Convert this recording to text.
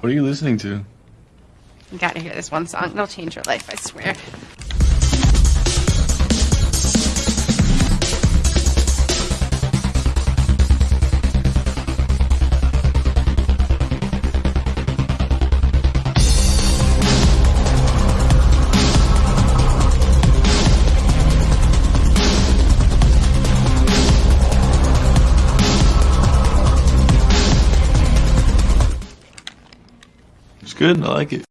What are you listening to? You gotta hear this one song. It'll change your life, I swear. It's good. I like it.